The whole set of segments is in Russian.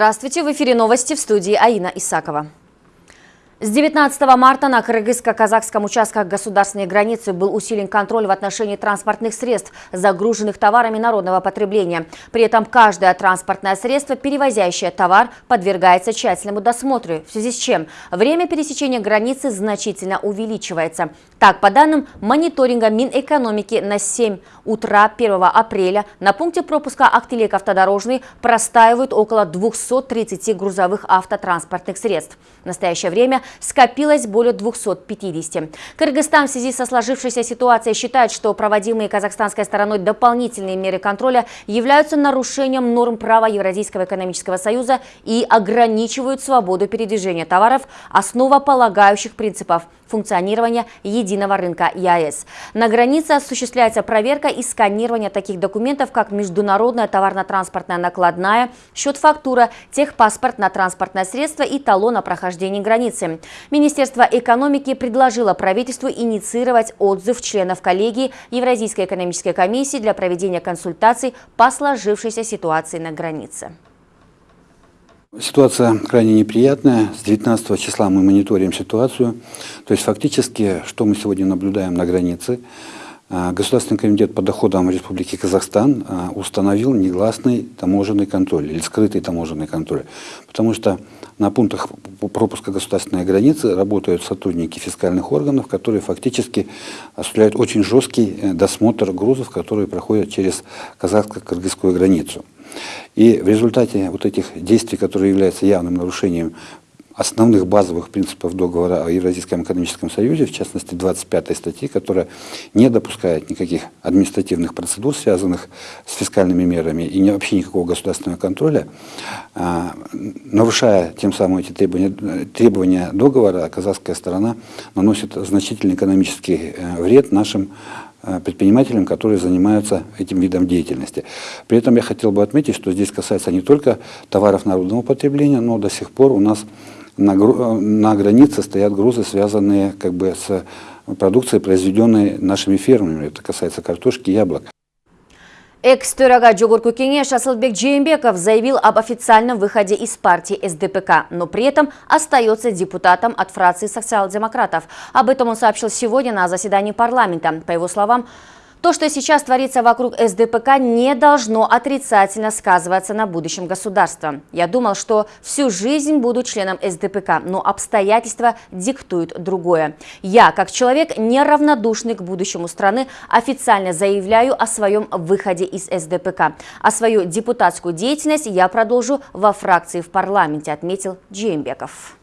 Здравствуйте, в эфире новости в студии Аина Исакова. С 19 марта на кыргызско-казахском участках государственной границы был усилен контроль в отношении транспортных средств, загруженных товарами народного потребления. При этом каждое транспортное средство, перевозящее товар, подвергается тщательному досмотру, в связи с чем время пересечения границы значительно увеличивается. Так, по данным мониторинга Минэкономики на 7 утра 1 апреля на пункте пропуска Актилек автодорожный простаивают около 230 грузовых автотранспортных средств. В настоящее время скопилось более 250. Кыргызстан в связи со сложившейся ситуацией считает, что проводимые казахстанской стороной дополнительные меры контроля являются нарушением норм права Евразийского экономического союза и ограничивают свободу передвижения товаров, основополагающих принципов функционирования единого рынка ЕАЭС. На границе осуществляется проверка и сканирование таких документов, как международная товарно-транспортная накладная, счет-фактура, техпаспорт на транспортное средство и талон о прохождении границы. Министерство экономики предложило правительству инициировать отзыв членов коллегии Евразийской экономической комиссии для проведения консультаций по сложившейся ситуации на границе. Ситуация крайне неприятная. С 19 числа мы мониторим ситуацию. То есть фактически, что мы сегодня наблюдаем на границе, Государственный комитет по доходам Республики Казахстан а, установил негласный таможенный контроль или скрытый таможенный контроль. Потому что на пунктах пропуска государственной границы работают сотрудники фискальных органов, которые фактически осуществляют очень жесткий э, досмотр грузов, которые проходят через казахско-кыргызскую границу. И в результате вот этих действий, которые являются явным нарушением основных базовых принципов договора о Евразийском экономическом союзе, в частности 25 статьи, которая не допускает никаких административных процедур, связанных с фискальными мерами и вообще никакого государственного контроля, а, нарушая тем самым эти требования, требования договора, казахская сторона наносит значительный экономический э, вред нашим Э, предпринимателям, которые занимаются этим видом деятельности. При этом я хотел бы отметить, что здесь касается не только товаров народного потребления, но до сих пор у нас на, э, на границе стоят грузы, связанные как бы с продукцией, произведенной нашими фермами. Это касается картошки, яблок. Экс-төрага Джогурку Кенеш Асылбек Джеймбеков заявил об официальном выходе из партии СДПК, но при этом остается депутатом от фракции социал-демократов. Об этом он сообщил сегодня на заседании парламента. По его словам, то, что сейчас творится вокруг СДПК, не должно отрицательно сказываться на будущем государства. Я думал, что всю жизнь буду членом СДПК, но обстоятельства диктуют другое. Я, как человек, неравнодушный к будущему страны, официально заявляю о своем выходе из СДПК. А свою депутатскую деятельность я продолжу во фракции в парламенте, отметил Джеймбеков.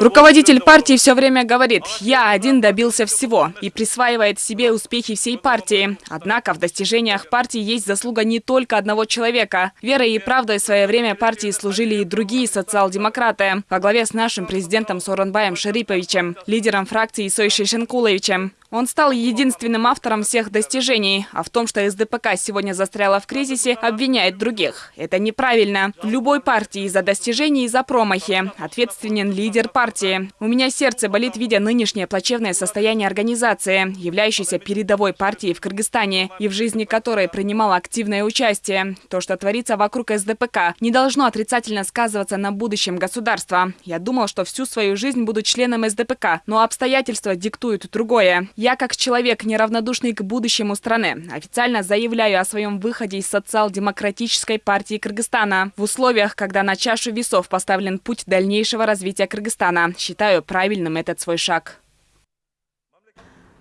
Руководитель партии все время говорит, я один добился всего и присваивает себе успехи всей партии. Однако в достижениях партии есть заслуга не только одного человека. Верой и правдой в свое время партии служили и другие социал-демократы во главе с нашим президентом Соронбаем Шариповичем, лидером фракции Сой Шишенкуловичем. Он стал единственным автором всех достижений, а в том, что СДПК сегодня застряла в кризисе, обвиняет других. Это неправильно. В любой партии за достижения и за промахи ответственен лидер партии. У меня сердце болит, видя нынешнее плачевное состояние организации, являющейся передовой партией в Кыргызстане и в жизни которой принимала активное участие. То, что творится вокруг СДПК, не должно отрицательно сказываться на будущем государства. Я думал, что всю свою жизнь буду членом СДПК, но обстоятельства диктуют другое. Я, как человек, неравнодушный к будущему страны, официально заявляю о своем выходе из социал-демократической партии Кыргызстана. В условиях, когда на чашу весов поставлен путь дальнейшего развития Кыргызстана, считаю правильным этот свой шаг.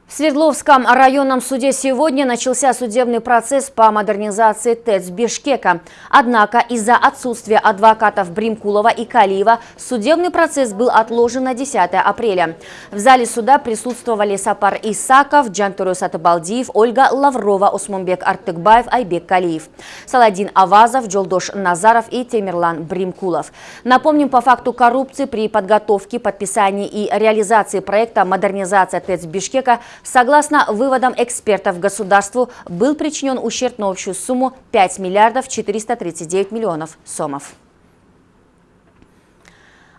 В Свердловском районном суде сегодня начался судебный процесс по модернизации ТЭЦ Бишкека. Однако из-за отсутствия адвокатов Бримкулова и Калиева судебный процесс был отложен на 10 апреля. В зале суда присутствовали Сапар Исаков, Джантуру Сатыбалдиев, Ольга Лаврова, Осмонбек Артыкбаев, Айбек Калиев, Саладин Авазов, Джолдош Назаров и Темирлан Бримкулов. Напомним, по факту коррупции при подготовке, подписании и реализации проекта «Модернизация ТЭЦ Бишкека» Согласно выводам экспертов, государству был причинен ущерб на общую сумму 5 миллиардов 439 миллионов сомов.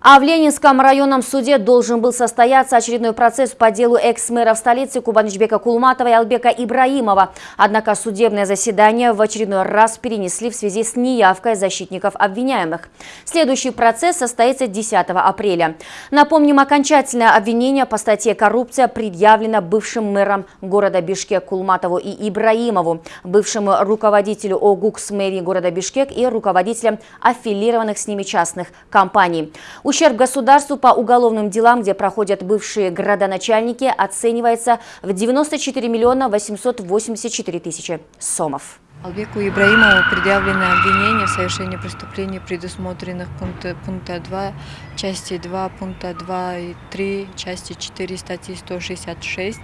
А в Ленинском районном суде должен был состояться очередной процесс по делу экс-мэра в столице Кубанычбека Кулматова и Албека Ибраимова. Однако судебное заседание в очередной раз перенесли в связи с неявкой защитников обвиняемых. Следующий процесс состоится 10 апреля. Напомним, окончательное обвинение по статье «Коррупция» предъявлено бывшим мэром города Бишкек Кулматову и Ибраимову, бывшему руководителю ОГУКС мэрии города Бишкек и руководителям аффилированных с ними частных компаний. Ущерб государству по уголовным делам, где проходят бывшие градоначальники, оценивается в 94 миллиона 884 тысячи сомов. Албеку Ибраимову предъявлено обвинение в совершении преступлений, предусмотренных пункта, пункта 2, части 2, пункта 2 и 3, части 4 статьи 166,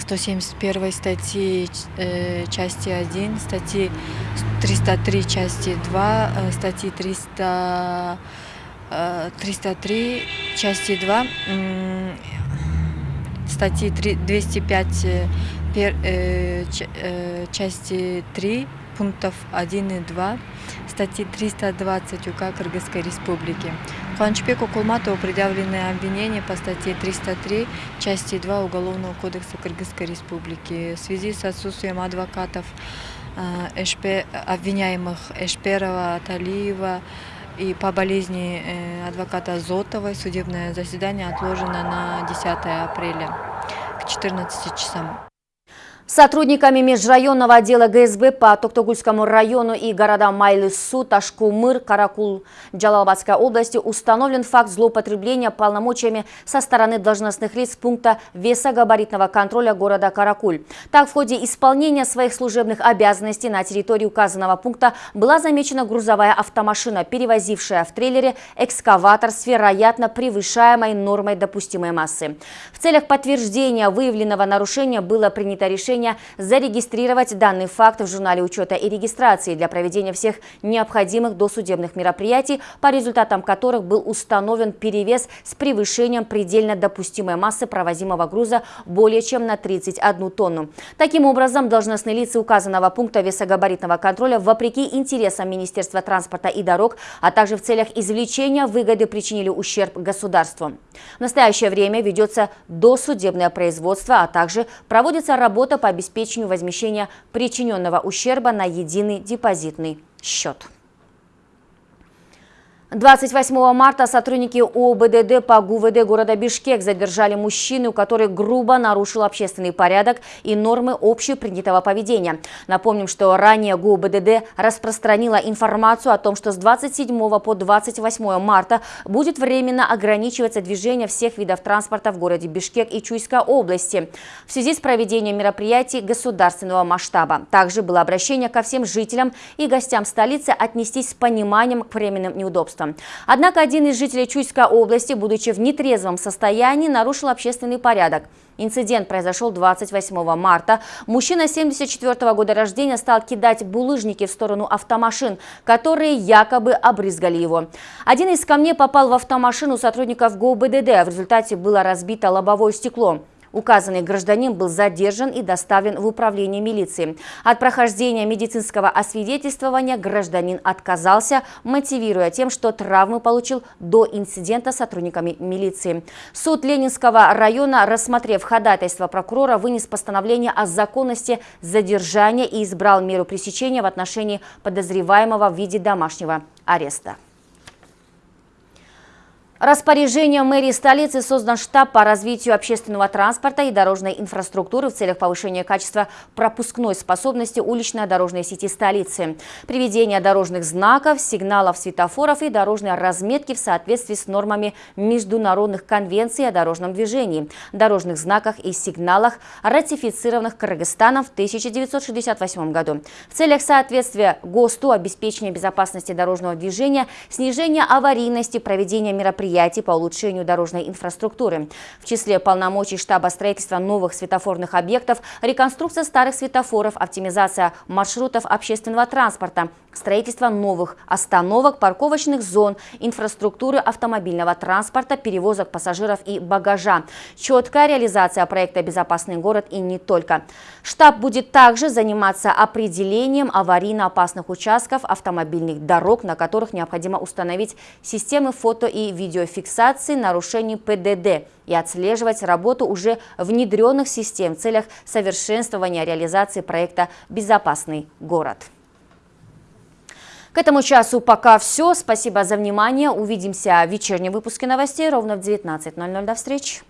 171 статьи э, части 1, статьи 303 части 2, э, статьи 300 303 части 2 статьи 205 пер, э, э, части 3 пунктов 1 и 2 статьи 320 УК Кыргызской Республики. Куанчпеку Кулматову предъявлены обвинения по статье 303 части 2 Уголовного кодекса Кыргызской Республики в связи с отсутствием адвокатов э, обвиняемых Эшперова, Талиева, и по болезни э, адвоката Зотовой судебное заседание отложено на 10 апреля к 14 часам. Сотрудниками межрайонного отдела ГСБ по Токтогульскому району и городам Майлысу, Ташкумыр, Каракул, Джалалабадской области установлен факт злоупотребления полномочиями со стороны должностных лиц пункта весогабаритного контроля города Каракуль. Так, в ходе исполнения своих служебных обязанностей на территории указанного пункта была замечена грузовая автомашина, перевозившая в трейлере экскаватор с вероятно превышаемой нормой допустимой массы. В целях подтверждения выявленного нарушения было принято решение решения зарегистрировать данный факт в журнале учета и регистрации для проведения всех необходимых досудебных мероприятий, по результатам которых был установлен перевес с превышением предельно допустимой массы провозимого груза более чем на 31 тонну. Таким образом, должностные лица указанного пункта весогабаритного контроля, вопреки интересам Министерства транспорта и дорог, а также в целях извлечения выгоды причинили ущерб государству. В настоящее время ведется досудебное производство, а также проводится работа по обеспечению возмещения причиненного ущерба на единый депозитный счет. 28 марта сотрудники ОБДД по ГУВД города Бишкек задержали мужчину, который грубо нарушил общественный порядок и нормы общепринятого поведения. Напомним, что ранее ГУБДД распространила информацию о том, что с 27 по 28 марта будет временно ограничиваться движение всех видов транспорта в городе Бишкек и Чуйской области в связи с проведением мероприятий государственного масштаба. Также было обращение ко всем жителям и гостям столицы отнестись с пониманием к временным неудобствам пожалуйста. Однако один из жителей Чуйской области, будучи в нетрезвом состоянии, нарушил общественный порядок. Инцидент произошел 28 марта. Мужчина 74 -го года рождения стал кидать булыжники в сторону автомашин, которые якобы обрызгали его. Один из камней попал в автомашину сотрудников ГУБДД. В результате было разбито лобовое стекло. Указанный гражданин был задержан и доставлен в управление милиции. От прохождения медицинского освидетельствования гражданин отказался, мотивируя тем, что травмы получил до инцидента сотрудниками милиции. Суд Ленинского района, рассмотрев ходатайство прокурора, вынес постановление о законности задержания и избрал меру пресечения в отношении подозреваемого в виде домашнего ареста. Распоряжением мэрии столицы создан штаб по развитию общественного транспорта и дорожной инфраструктуры в целях повышения качества пропускной способности уличной дорожной сети столицы, приведения дорожных знаков, сигналов светофоров и дорожной разметки в соответствии с нормами международных конвенций о дорожном движении, дорожных знаках и сигналах, ратифицированных Кыргызстаном в 1968 году. В целях соответствия ГОСТу, обеспечения безопасности дорожного движения, снижения аварийности, проведения мероприятий мероприятий по улучшению дорожной инфраструктуры. В числе полномочий штаба строительства новых светофорных объектов, реконструкция старых светофоров, оптимизация маршрутов общественного транспорта, строительство новых остановок, парковочных зон, инфраструктуры автомобильного транспорта, перевозок пассажиров и багажа. Четкая реализация проекта «Безопасный город» и не только. Штаб будет также заниматься определением аварийно опасных участков автомобильных дорог, на которых необходимо установить системы фото и видеофиксации нарушений ПДД и отслеживать работу уже внедренных систем в целях совершенствования реализации проекта «Безопасный город». К этому часу пока все. Спасибо за внимание. Увидимся в вечернем выпуске новостей ровно в 19.00. До встречи.